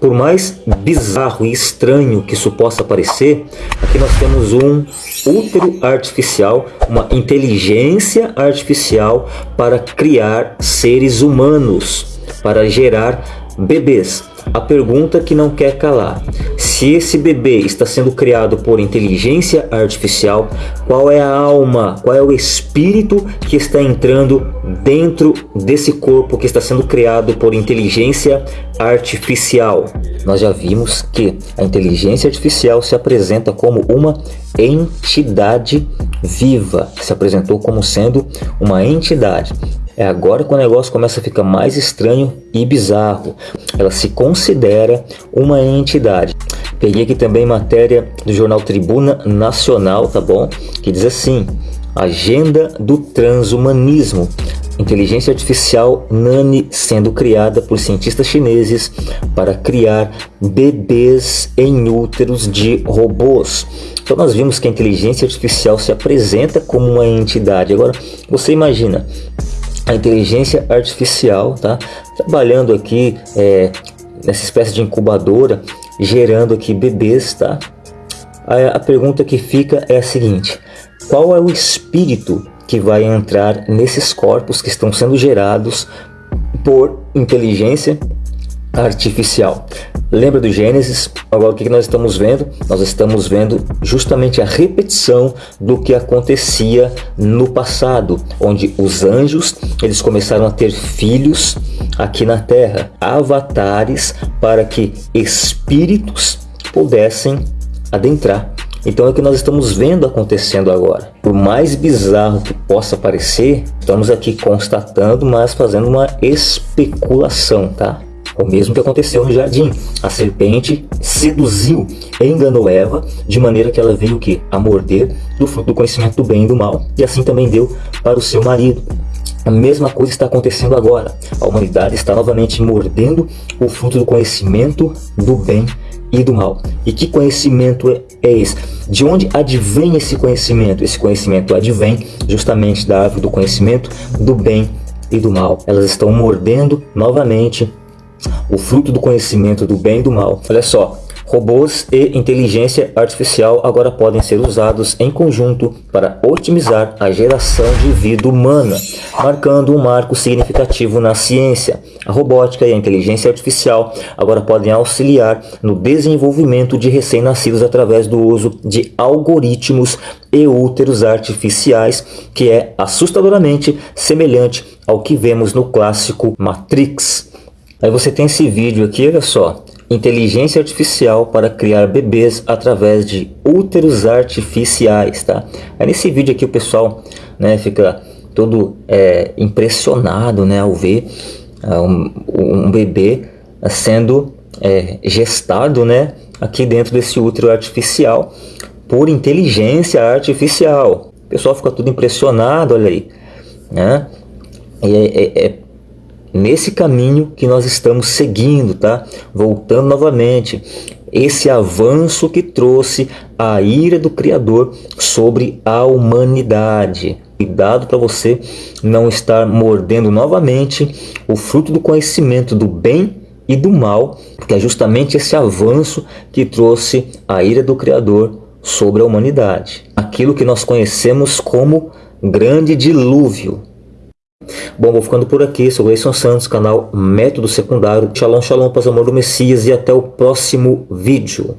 Por mais bizarro e estranho que isso possa parecer, aqui nós temos um útero artificial, uma inteligência artificial para criar seres humanos, para gerar bebês. A pergunta que não quer calar. Se esse bebê está sendo criado por inteligência artificial, qual é a alma, qual é o espírito que está entrando dentro desse corpo que está sendo criado por inteligência artificial? Nós já vimos que a inteligência artificial se apresenta como uma entidade viva, se apresentou como sendo uma entidade. É agora que o negócio começa a ficar mais estranho e bizarro. Ela se considera uma entidade. Peguei aqui também matéria do jornal Tribuna Nacional, tá bom? Que diz assim, Agenda do Transhumanismo. Inteligência artificial Nani sendo criada por cientistas chineses para criar bebês em úteros de robôs. Então nós vimos que a inteligência artificial se apresenta como uma entidade. Agora, você imagina, a inteligência artificial, tá? Trabalhando aqui é, nessa espécie de incubadora, gerando aqui bebês, tá? A, a pergunta que fica é a seguinte, qual é o espírito que vai entrar nesses corpos que estão sendo gerados por inteligência artificial. Lembra do Gênesis? Agora o que nós estamos vendo? Nós estamos vendo justamente a repetição do que acontecia no passado, onde os anjos eles começaram a ter filhos aqui na Terra, avatares para que espíritos pudessem adentrar. Então é o que nós estamos vendo acontecendo agora. Por mais bizarro que possa parecer, estamos aqui constatando, mas fazendo uma especulação, tá? O mesmo que aconteceu no jardim. A serpente seduziu, enganou Eva, de maneira que ela veio o quê? A morder do fruto do conhecimento do bem e do mal. E assim também deu para o seu marido. A mesma coisa está acontecendo agora. A humanidade está novamente mordendo o fruto do conhecimento do bem e do mal. E que conhecimento é, é esse? De onde advém esse conhecimento? Esse conhecimento advém justamente da árvore do conhecimento do bem e do mal. Elas estão mordendo novamente o fruto do conhecimento do bem e do mal. Olha só, robôs e inteligência artificial agora podem ser usados em conjunto para otimizar a geração de vida humana, marcando um marco significativo na ciência. A robótica e a inteligência artificial agora podem auxiliar no desenvolvimento de recém-nascidos através do uso de algoritmos e úteros artificiais, que é assustadoramente semelhante ao que vemos no clássico Matrix. Aí você tem esse vídeo aqui, olha só. Inteligência artificial para criar bebês através de úteros artificiais, tá? Aí nesse vídeo aqui o pessoal né, fica todo é, impressionado né, ao ver uh, um, um, bebê sendo é, gestado né, aqui dentro desse útero artificial por inteligência artificial. O pessoal fica tudo impressionado, olha aí. Né? E é, é, é nesse caminho que nós estamos seguindo, tá? Voltando novamente, esse avanço que trouxe a ira do Criador sobre a humanidade. Cuidado para você não estar mordendo novamente o fruto do conhecimento do bem e do mal, porque é justamente esse avanço que trouxe a ira do Criador sobre a humanidade. Aquilo que nós conhecemos como grande dilúvio, Bom, vou ficando por aqui. Sou Gleison Santos, canal Método Secundário. Shalom, shalom, paz, amor do Messias e até o próximo vídeo.